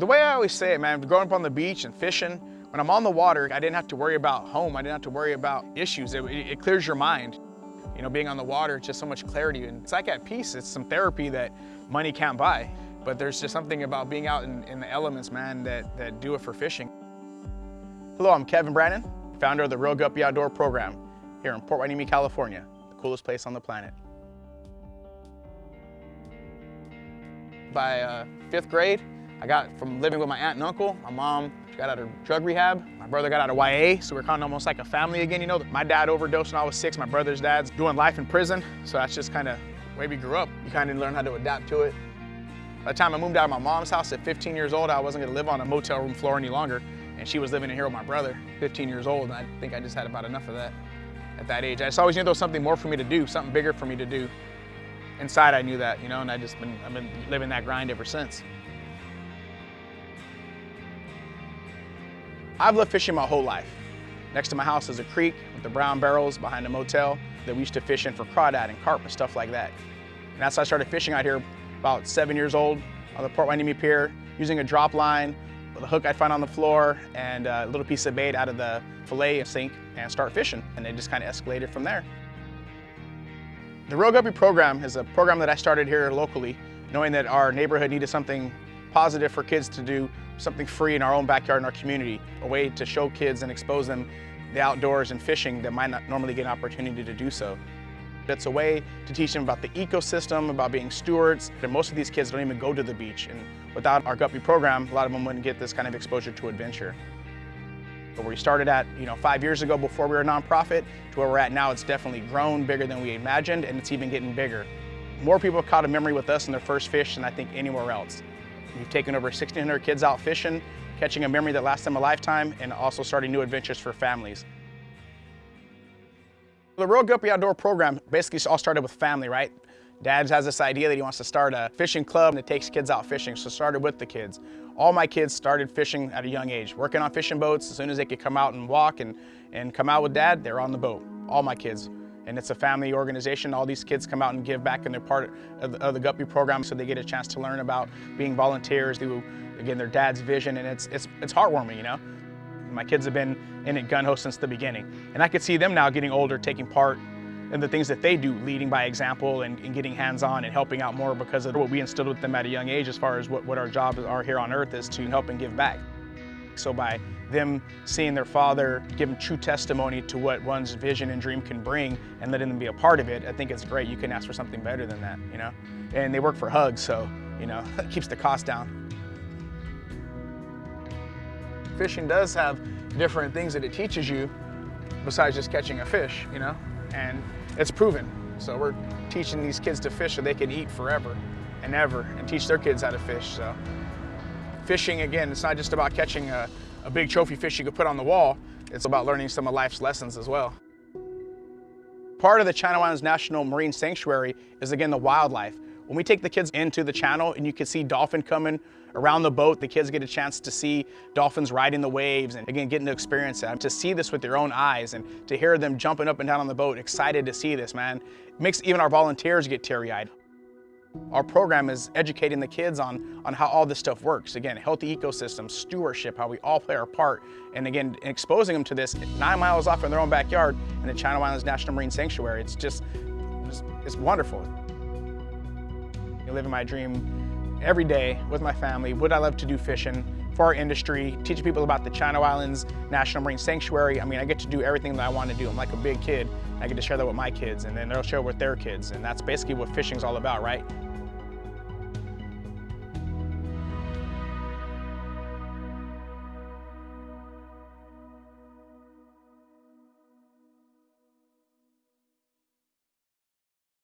The way I always say it, man, growing up on the beach and fishing, when I'm on the water, I didn't have to worry about home. I didn't have to worry about issues. It, it clears your mind. You know, being on the water, it's just so much clarity. And it's like at peace. It's some therapy that money can't buy. But there's just something about being out in, in the elements, man, that, that do it for fishing. Hello, I'm Kevin Brannon, founder of the Reel Guppy Outdoor program here in Port Hueneme, California, the coolest place on the planet. By uh, fifth grade, I got from living with my aunt and uncle. My mom got out of drug rehab. My brother got out of YA, so we're kind of almost like a family again, you know. My dad overdosed when I was six. My brother's dad's doing life in prison, so that's just kind of the way we grew up. You kind of learn how to adapt to it. By the time I moved out of my mom's house at 15 years old, I wasn't gonna live on a motel room floor any longer, and she was living in here with my brother, 15 years old, and I think I just had about enough of that at that age. I just always knew there was something more for me to do, something bigger for me to do inside I knew that, you know, and I just been, I've been living that grind ever since. I've loved fishing my whole life. Next to my house is a creek with the brown barrels behind a motel that we used to fish in for crawdad and carp and stuff like that. And that's how I started fishing out here about seven years old on the Port Hueneme Pier using a drop line with a hook I'd find on the floor and a little piece of bait out of the fillet sink and start fishing. And it just kind of escalated from there. The Reel Guppy program is a program that I started here locally, knowing that our neighborhood needed something positive for kids to do, something free in our own backyard in our community, a way to show kids and expose them the outdoors and fishing that might not normally get an opportunity to do so. It's a way to teach them about the ecosystem, about being stewards, and most of these kids don't even go to the beach. And without our Guppy program, a lot of them wouldn't get this kind of exposure to adventure. But where we started at, you know, five years ago before we were a nonprofit to where we're at now, it's definitely grown bigger than we imagined and it's even getting bigger. More people have caught a memory with us in their first fish than I think anywhere else. We've taken over 1,600 kids out fishing, catching a memory that lasts them a lifetime, and also starting new adventures for families. The Reel Guppy Outdoor program basically all started with family, right? Dad has this idea that he wants to start a fishing club that takes kids out fishing, so started with the kids. All my kids started fishing at a young age, working on fishing boats. As soon as they could come out and walk and, and come out with dad, they're on the boat. All my kids. And it's a family organization. All these kids come out and give back and they're part of the, of the Guppy program so they get a chance to learn about being volunteers through, again, their dad's vision. And it's, it's, it's heartwarming, you know? My kids have been in it gun ho since the beginning. And I could see them now getting older, taking part and the things that they do, leading by example and, and getting hands-on and helping out more because of what we instilled with them at a young age as far as what, what our jobs are here on earth is to help and give back. So by them seeing their father give true testimony to what one's vision and dream can bring and letting them be a part of it, I think it's great. You can ask for something better than that, you know? And they work for Hugs, so, you know, it keeps the cost down. Fishing does have different things that it teaches you besides just catching a fish, you know? And it's proven. So we're teaching these kids to fish so they can eat forever and ever and teach their kids how to fish. So fishing, again, it's not just about catching a, a big trophy fish you could put on the wall. It's about learning some of life's lessons as well. Part of the Channel Islands National Marine Sanctuary is, again, the wildlife. When we take the kids into the channel and you can see dolphin coming around the boat, the kids get a chance to see dolphins riding the waves and again, getting to experience that. To see this with their own eyes and to hear them jumping up and down on the boat, excited to see this, man. It makes even our volunteers get teary-eyed. Our program is educating the kids on, on how all this stuff works. Again, healthy ecosystems, stewardship, how we all play our part. And again, exposing them to this nine miles off in their own backyard in the Channel Islands National Marine Sanctuary. It's just, it's, it's wonderful. Living my dream every day with my family. Would I love to do fishing for our industry, teaching people about the Channel Islands National Marine Sanctuary. I mean, I get to do everything that I want to do. I'm like a big kid. I get to share that with my kids and then they'll share it with their kids. And that's basically what fishing's all about, right?